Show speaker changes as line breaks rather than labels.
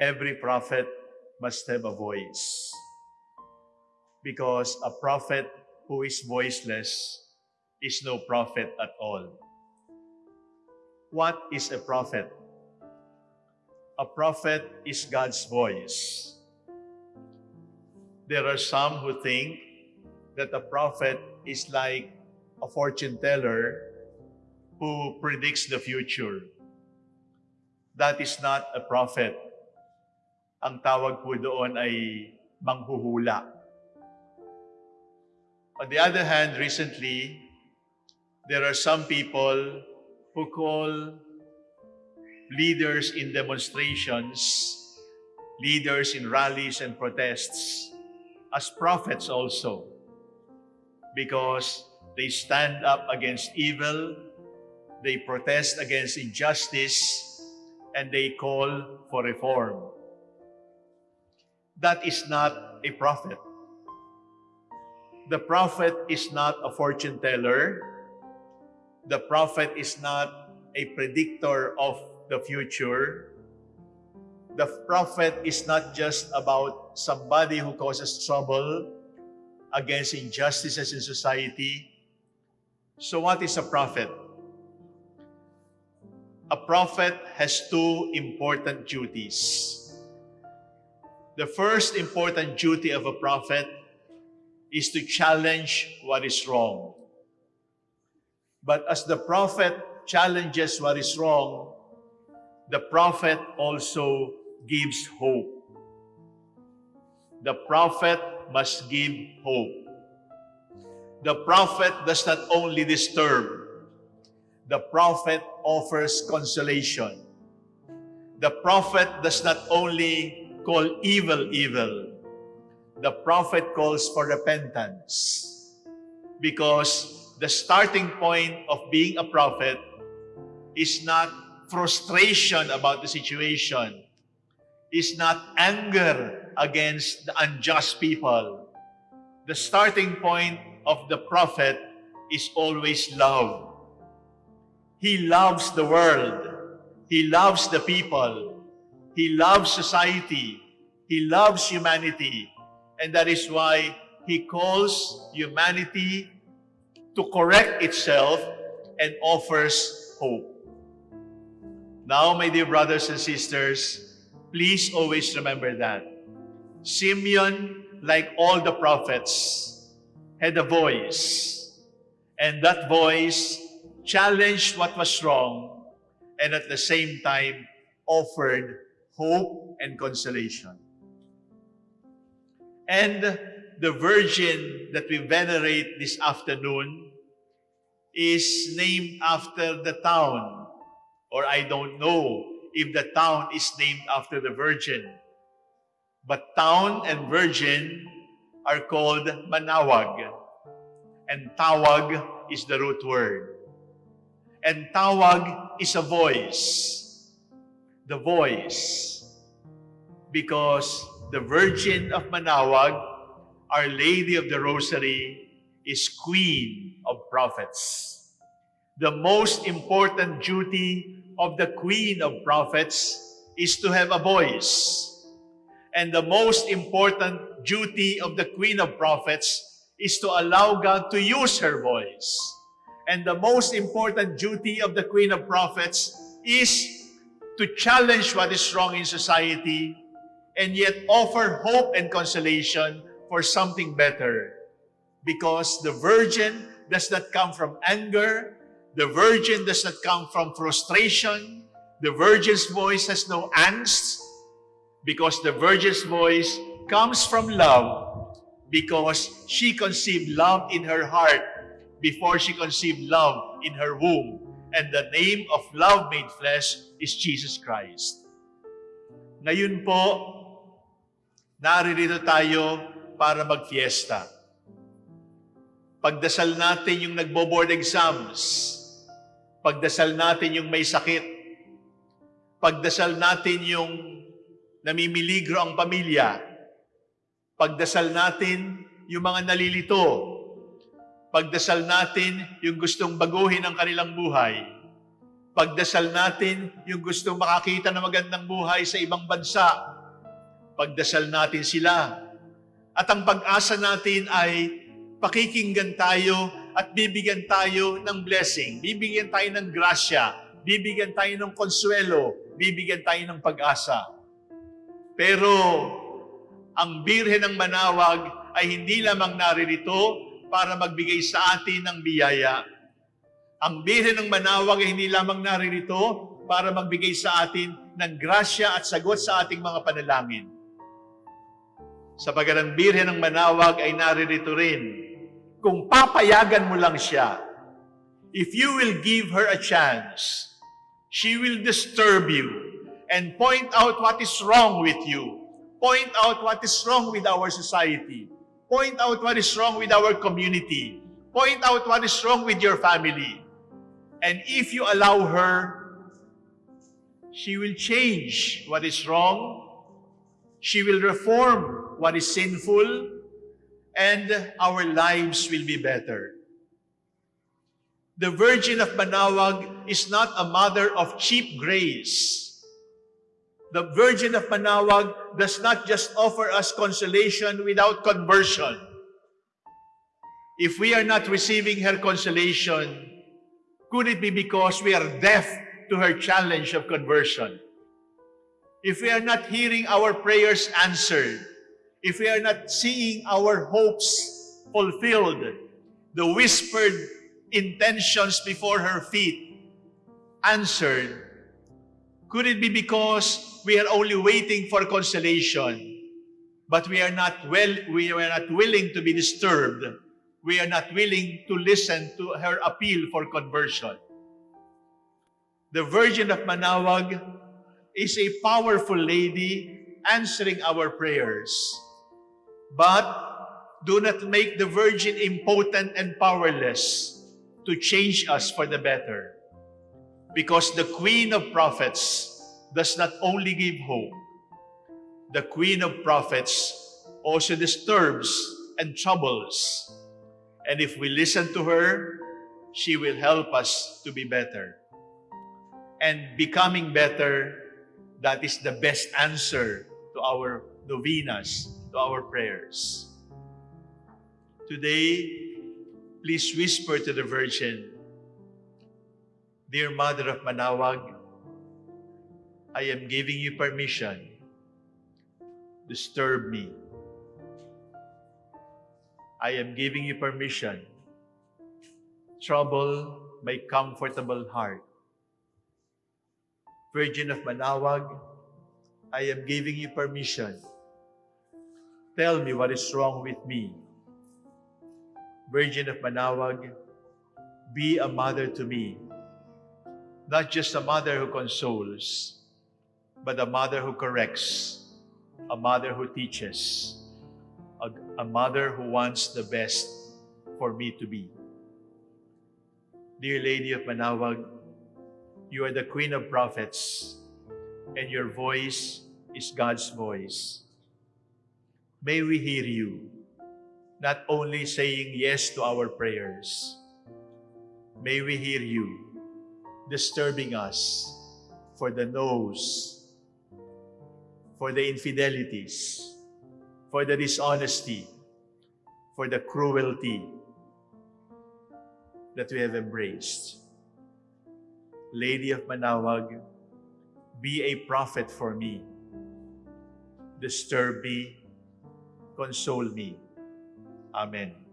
every prophet must have a voice. Because a prophet who is voiceless is no prophet at all. What is a prophet? A prophet is God's voice. There are some who think that a prophet is like a fortune teller who predicts the future. That is not a prophet. Ang tawag po doon ay manghuhula. On the other hand, recently, there are some people who call leaders in demonstrations, leaders in rallies and protests, as prophets also, because they stand up against evil, they protest against injustice, and they call for reform. That is not a prophet. The prophet is not a fortune teller. The prophet is not a predictor of the future. The prophet is not just about somebody who causes trouble against injustices in society. So what is a prophet? A prophet has two important duties. The first important duty of a prophet is to challenge what is wrong. But as the prophet challenges what is wrong, the prophet also gives hope. The prophet must give hope. The prophet does not only disturb, the prophet offers consolation. The prophet does not only call evil evil, the prophet calls for repentance. Because the starting point of being a prophet is not frustration about the situation, is not anger against the unjust people. The starting point of the prophet is always love. He loves the world. He loves the people. He loves society. He loves humanity. And that is why he calls humanity to correct itself and offers hope. Now, my dear brothers and sisters, please always remember that. Simeon, like all the prophets, had a voice. And that voice challenged what was wrong and at the same time offered hope and consolation. And the virgin that we venerate this afternoon is named after the town, or I don't know if the town is named after the virgin. But town and virgin are called manawag, and tawag is the root word. And tawag is a voice. The voice. Because the Virgin of Manawag, Our Lady of the Rosary, is Queen of Prophets. The most important duty of the Queen of Prophets is to have a voice. And the most important duty of the Queen of Prophets is to allow God to use her voice. And the most important duty of the Queen of Prophets is to challenge what is wrong in society and yet offer hope and consolation for something better. Because the virgin does not come from anger, the virgin does not come from frustration, the virgin's voice has no angst, because the virgin's voice comes from love, because she conceived love in her heart before she conceived love in her womb. And the name of love made flesh is Jesus Christ. Ngayon po, naririto tayo para magfiesta. Pagdasal natin yung nagbo-board exams. Pagdasal natin yung may sakit. Pagdasal natin yung namimiligro ang pamilya. Pagdasal natin yung mga nalilito. Pagdasal natin yung gustong baguhin ang kanilang buhay. Pagdasal natin yung gustong makakita ng magandang buhay sa ibang bansa. Pagdasal natin sila. At ang pag-asa natin ay pakikinggan tayo at bibigyan tayo ng blessing. Bibigyan tayo ng grasya. Bibigyan tayo ng konsuelo. Bibigyan tayo ng pag-asa. Pero ang Birhen ng Manawag ay hindi lamang naririto para magbigay sa atin ng biyaya. Ang Birhen ng Manawag ay hindi lamang naririto para magbigay sa atin ng grasya at sagot sa ating mga panalangin. Sapagat ang Birhen ng Manawag ay naririto rin kung papayagan mo lang siya. If you will give her a chance, she will disturb you and point out what is wrong with you. Point out what is wrong with our society. Point out what is wrong with our community. Point out what is wrong with your family. And if you allow her, she will change what is wrong. She will reform what is sinful. And our lives will be better. The Virgin of Manawag is not a mother of cheap grace. The Virgin of Manawag does not just offer us consolation without conversion. If we are not receiving her consolation, could it be because we are deaf to her challenge of conversion? If we are not hearing our prayers answered, if we are not seeing our hopes fulfilled, the whispered intentions before her feet answered, could it be because we are only waiting for consolation, but we are not well, we are not willing to be disturbed. We are not willing to listen to her appeal for conversion. The Virgin of Manawag is a powerful lady answering our prayers. But do not make the Virgin impotent and powerless to change us for the better. Because the Queen of Prophets does not only give hope, the Queen of Prophets also disturbs and troubles. And if we listen to her, she will help us to be better. And becoming better, that is the best answer to our novenas, to our prayers. Today, please whisper to the Virgin, Dear Mother of Manawag, I am giving you permission. Disturb me. I am giving you permission. Trouble my comfortable heart. Virgin of Manawag, I am giving you permission. Tell me what is wrong with me. Virgin of Manawag, be a mother to me. Not just a mother who consoles, but a mother who corrects, a mother who teaches, a, a mother who wants the best for me to be. Dear Lady of Manawag, you are the Queen of Prophets, and your voice is God's voice. May we hear you, not only saying yes to our prayers. May we hear you disturbing us for the no's, for the infidelities, for the dishonesty, for the cruelty that we have embraced. Lady of Manawag, be a prophet for me. Disturb me, console me. Amen.